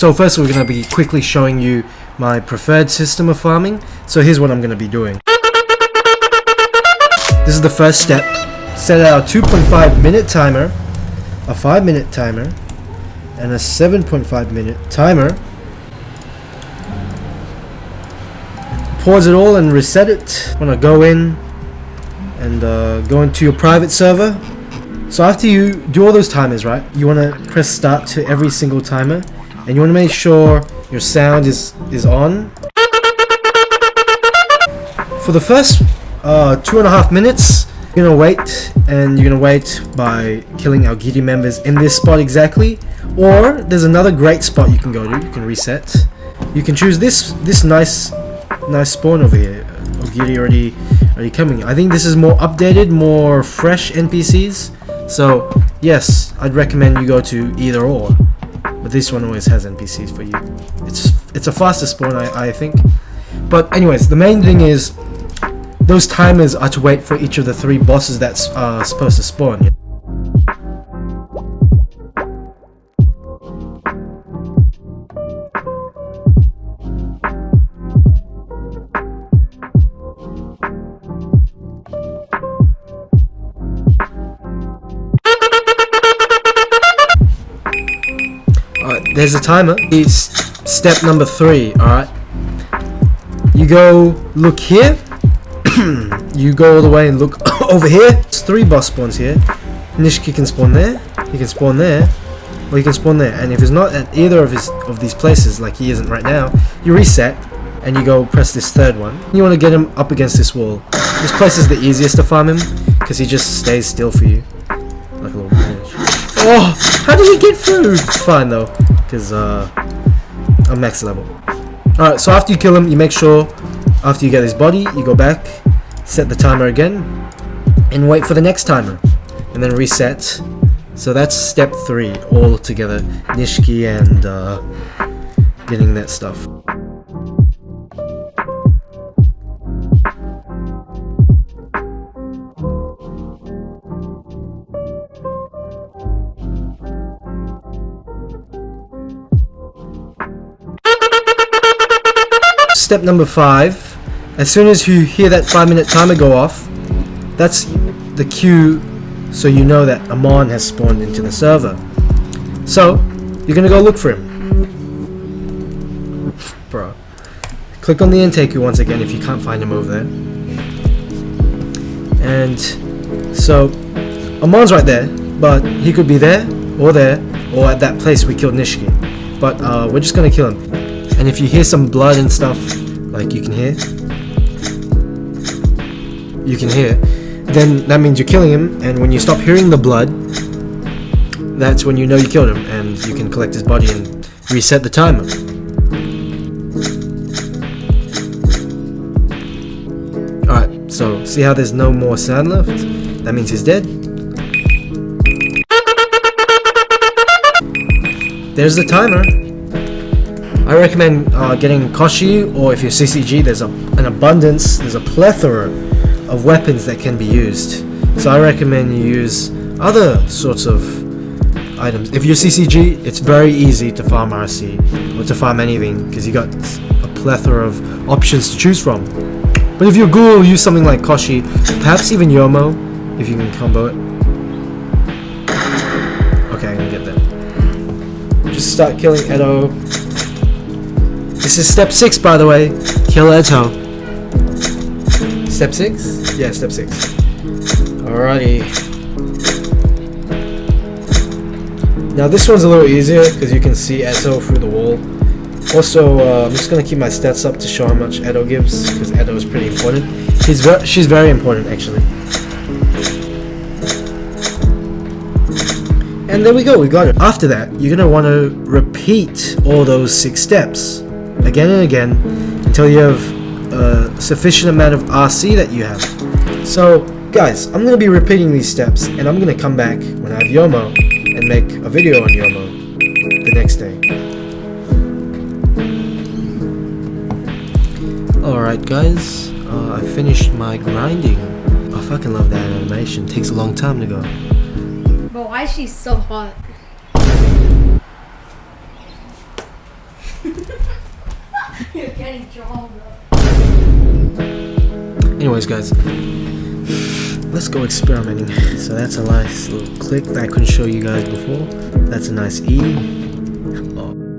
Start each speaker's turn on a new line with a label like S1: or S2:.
S1: So first we're going to be quickly showing you my preferred system of farming. So here's what I'm going to be doing. This is the first step. Set out a 2.5 minute timer, a 5 minute timer, and a 7.5 minute timer. Pause it all and reset it. I'm going to go in and uh, go into your private server. So after you do all those timers, right, you want to press start to every single timer and you want to make sure your sound is is on? For the first uh, two and a half minutes you're gonna wait and you're gonna wait by killing Aogiri members in this spot exactly. Or there's another great spot you can go to you can reset. You can choose this this nice nice spawn over here. Aogiri already already coming. I think this is more updated more fresh NPCs so yes I'd recommend you go to either or but this one always has NPCs for you. It's it's a faster spawn, I, I think. But anyways, the main thing is those timers are to wait for each of the three bosses that's uh, supposed to spawn. There's a timer. It's step number three, alright? You go look here. you go all the way and look over here. There's three boss spawns here. Nishiki can spawn there. He can spawn there. Or he can spawn there. And if he's not at either of his of these places, like he isn't right now, you reset and you go press this third one. You want to get him up against this wall. This place is the easiest to farm him because he just stays still for you. Like a little bitch. Oh, how did he get through? Fine though because uh, I'm max level. Alright, so after you kill him, you make sure, after you get his body, you go back, set the timer again, and wait for the next timer. And then reset. So that's step 3 all together. Nishiki and uh, getting that stuff. Step number five. As soon as you hear that five minute timer go off, that's the cue so you know that Amon has spawned into the server. So, you're gonna go look for him. Bro. Click on the intake once again if you can't find him over there. And so, Amon's right there, but he could be there, or there, or at that place we killed Nishiki. But uh, we're just gonna kill him. And if you hear some blood and stuff, like you can hear, you can hear, then that means you're killing him, and when you stop hearing the blood, that's when you know you killed him, and you can collect his body and reset the timer. Alright, so see how there's no more sound left? That means he's dead. There's the timer. I recommend uh, getting Koshi or if you're CCG there's a, an abundance, there's a plethora of weapons that can be used. So I recommend you use other sorts of items. If you're CCG, it's very easy to farm RC or to farm anything because you got a plethora of options to choose from. But if you're Ghoul, use something like Koshi, perhaps even Yomo if you can combo it. Okay, I'm gonna get that. Just start killing Eto this is step 6 by the way. Kill Eto. Step 6? Yeah, step 6. Alrighty. Now this one's a little easier because you can see Eto through the wall. Also, uh, I'm just going to keep my stats up to show how much Eto gives because Eto is pretty important. He's she's very important actually. And there we go, we got it. After that, you're going to want to repeat all those six steps again and again until you have a sufficient amount of RC that you have. So guys, I'm going to be repeating these steps and I'm going to come back when I have Yomo and make a video on Yomo the next day. Alright guys, uh, I finished my grinding. I fucking love that animation, it takes a long time to go.
S2: But why is she so hot? You're getting.
S1: Anyways, guys, let's go experimenting. So that's a nice little click that I couldn't show you guys before. That's a nice E. Oh.